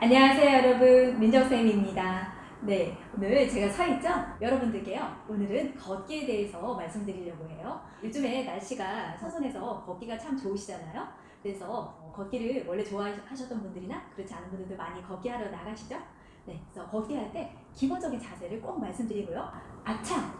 안녕하세요 여러분. 민정쌤입니다. 네 오늘 제가 서 있죠? 여러분들께요 오늘은 걷기에 대해서 말씀드리려고 해요. 요즘에 날씨가 선선해서 걷기가 참 좋으시잖아요? 그래서 어, 걷기를 원래 좋아하셨던 분들이나 그렇지 않은 분들도 많이 걷기 하러 나가시죠? 네 그래서 걷기 할 때 기본적인 자세를 꼭 말씀드리고요. 아참!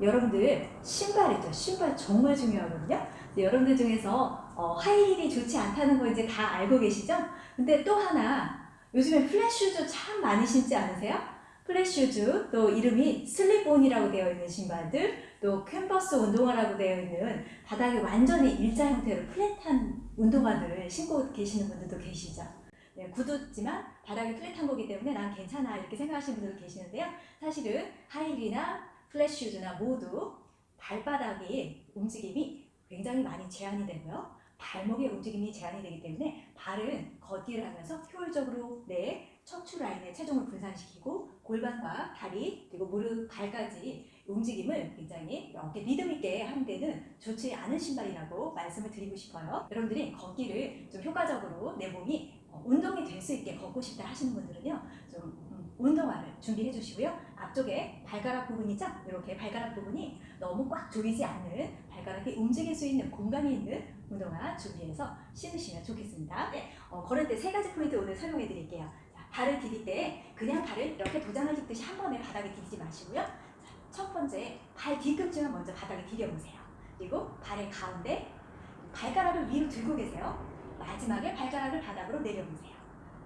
여러분들 신발 있죠? 신발 정말 중요하거든요? 여러분들 중에서 어, 하이힐이 좋지 않다는 거 이제 다 알고 계시죠? 근데 또 하나 요즘에 flat shoes 참 많이 신지 않으세요? flat shoes, 또 이름이 slip-on이라고 되어 있는 신발들, 또 캔버스 운동화라고 되어 있는 바닥에 완전히 일자 형태로 flat한 운동화들을 신고 계시는 분들도 계시죠. 네, 굽 없지만 바닥이 flat한 거기 때문에 난 괜찮아 이렇게 생각하시는 분들도 계시는데요. 사실은 하이힐이나 flat shoes나 모두 발바닥의 움직임이 굉장히 많이 제한이 되고요. 발목의 움직임이 제한이 되기 때문에 발은 걷기를 하면서 효율적으로 내 척추 라인의 체중을 분산시키고 골반과 다리 그리고 무릎, 발까지 움직임을 굉장히 이렇게 리듬 있게 하는 데는 좋지 않은 신발이라고 말씀을 드리고 싶어요. 여러분들이 걷기를 좀 효과적으로 내 몸이 어, 운동이 될 수 있게 걷고 싶다 하시는 분들은요. 좀 음, 운동화를 준비해 주시고요. 앞쪽에 발가락 부분 이죠. 이렇게 발가락 부분이 너무 꽉 조이지 않는 발가락이 움직일 수 있는 공간이 있는 운동화 준비해서 신으시면 좋겠습니다. 네, 어, 걸을 때 세 가지 포인트 오늘 설명해 드릴게요. 자, 발을 디딜 때 그냥 발을 이렇게 도장을 찍듯이 한 번에 바닥에 디디지 마시고요. 자, 첫 번째 발 뒤꿈치만 먼저 바닥에 디뎌보세요. 그리고 발의 가운데 발가락을 위로 들고 계세요. 마지막에 발가락을 바닥으로 내려보세요.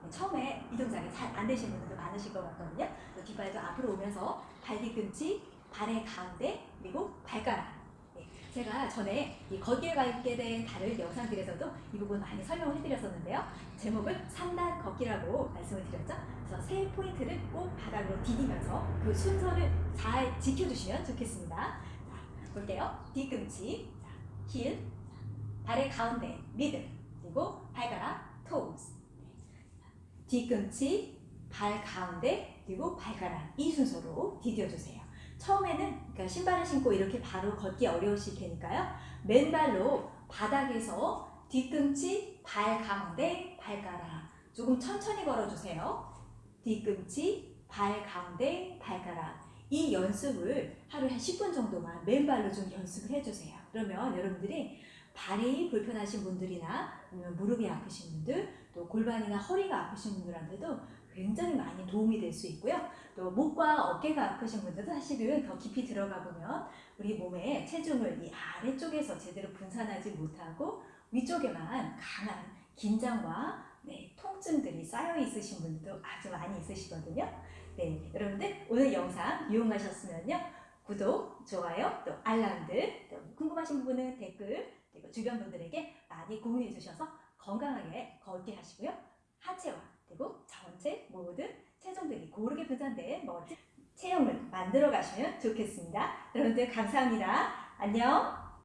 네, 처음에 이 동작이 잘 안 되시는 분들도 많으실 것 같거든요. 뒷발도 앞으로 오면서 발 뒤꿈치, 발의 가운데, 그리고 발가락 제가 전에 이 걷기에 가게 된 다른 영상들에서도 이 부분 많이 설명을 해드렸었는데요. 제목을 3단 걷기라고 말씀을 드렸죠. 그래서 세 포인트를 꼭 바닥으로 디디면서 그 순서를 잘 지켜주시면 좋겠습니다. 자, 볼게요. 뒤꿈치, 자, 힐, 발의 가운데, middle, 그리고 발가락. 뒤꿈치, 발 가운데, 그리고 발가락 이 순서로 디뎌주세요. 처음에는 그러니까 신발을 신고 이렇게 바로 걷기 어려우실 테니까요. 맨발로 바닥에서 뒤꿈치, 발 가운데, 발가락 조금 천천히 걸어주세요. 뒤꿈치, 발 가운데, 발가락 이 연습을 하루에 한 10분 정도만 맨발로 좀 연습을 해주세요. 그러면 여러분들이 발이 불편하신 분들이나 무릎이 아프신 분들 또 골반이나 허리가 아프신 분들한테도 굉장히 많이 도움이 될 수 있고요. 또 목과 어깨가 아프신 분들도 사실은 더 깊이 들어가 보면 우리 몸에 체중을 이 아래쪽에서 제대로 분산하지 못하고 위쪽에만 강한 긴장과 네, 통증들이 쌓여 있으신 분들도 아주 많이 있으시거든요. 네, 여러분들 오늘 영상 유용하셨으면요. 구독, 좋아요, 또 알람들, 또 궁금하신 부분은 댓글, 그리고 주변 분들에게 많이 공유해 주셔서 건강하게 걷게 하시고요. 하체와 그리고 전체 모든 체중들이 고르게 분산된 멋진 체형을 만들어 가시면 좋겠습니다. 여러분들 감사합니다. 안녕